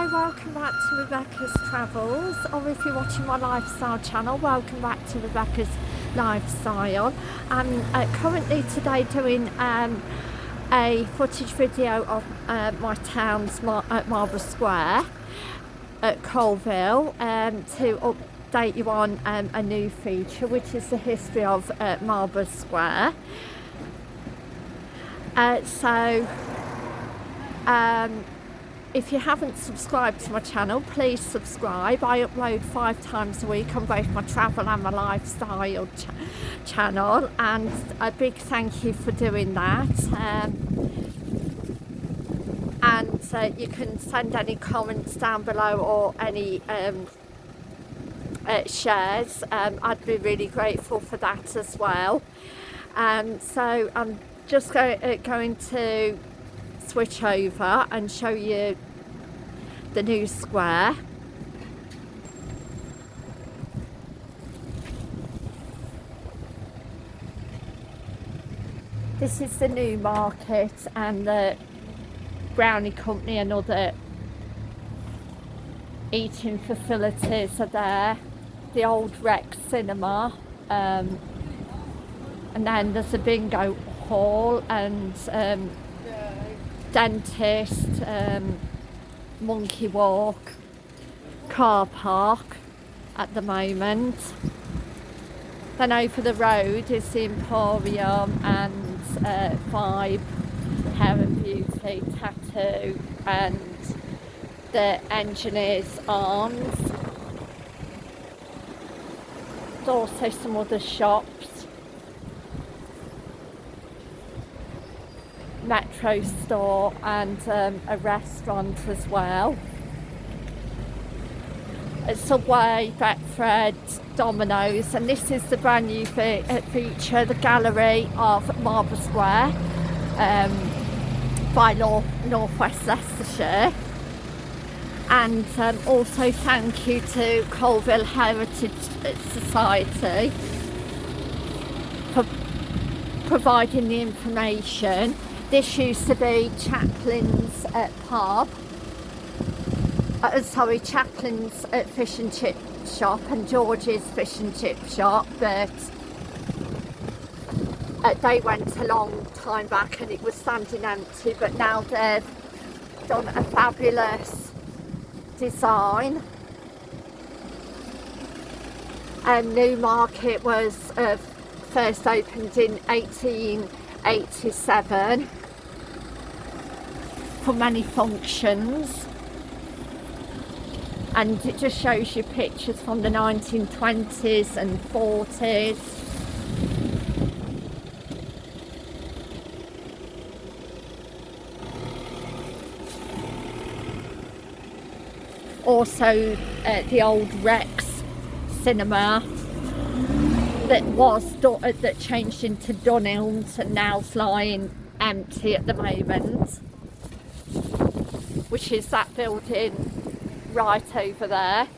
Hi, welcome back to Rebecca's Travels, or if you're watching my lifestyle channel, welcome back to Rebecca's Lifestyle. I'm uh, currently today doing um, a footage video of uh, my town's Mar at Marlborough Square at Coalville um, to update you on um, a new feature, which is the history of uh, Marlborough Square. Uh, so, um, if you haven't subscribed to my channel, please subscribe. I upload five times a week on both my travel and my lifestyle ch channel and a big thank you for doing that. Um, and uh, you can send any comments down below or any um, uh, shares. Um, I'd be really grateful for that as well. Um, so I'm just go, uh, going to switch over and show you the new square. This is the new market and the brownie company and other eating facilities are there. The old Rex cinema um, and then there's a bingo hall and um, dentist, um, monkey walk, car park at the moment. Then over the road is the Emporium and uh, Vibe Hair and Beauty Tattoo and the Engineer's Arms. There's also some other shops metro store and um, a restaurant as well. Subway, Betfred, Domino's and this is the brand new fe uh, feature, the gallery of Marlborough Square um, by North, North West Leicestershire and um, also thank you to Coalville Heritage Society for providing the information this used to be Chaplin's at pub. Uh, sorry, Chaplin's at fish and chip shop and George's fish and chip shop, but uh, they went a long time back and it was standing empty, but now they've done a fabulous design. And Newmarket was uh, first opened in 1887 for many functions. And it just shows you pictures from the 1920s and 40s also uh, the old Rex cinema that was uh, that changed into Dunelm and now's lying empty at the moment which is that building right over there.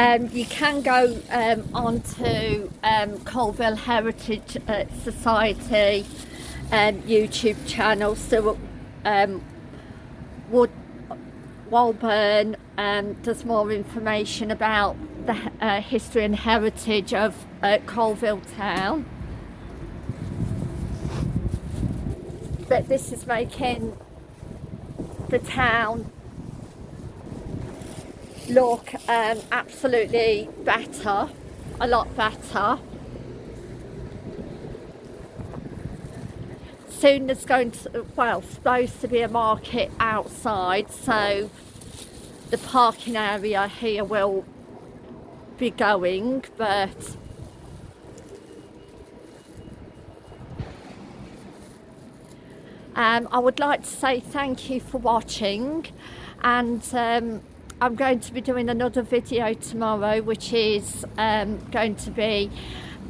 Um, you can go um, onto um, Coalville Heritage uh, Society um, YouTube channel, so um, Wood Walburn um, does more information about the uh, history and heritage of uh, Coalville town. But this is making the town look um, absolutely better, a lot better. Soon there's going to, well, supposed to be a market outside, so the parking area here will be going, but um, I would like to say thank you for watching and um, I'm going to be doing another video tomorrow which is um, going to be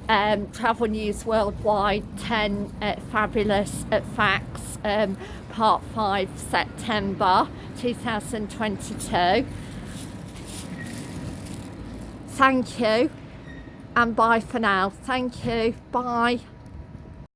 um, Travel News Worldwide 10 uh, Fabulous uh, Facts, um, Part 5, September 2022. Thank you and bye for now. Thank you. Bye.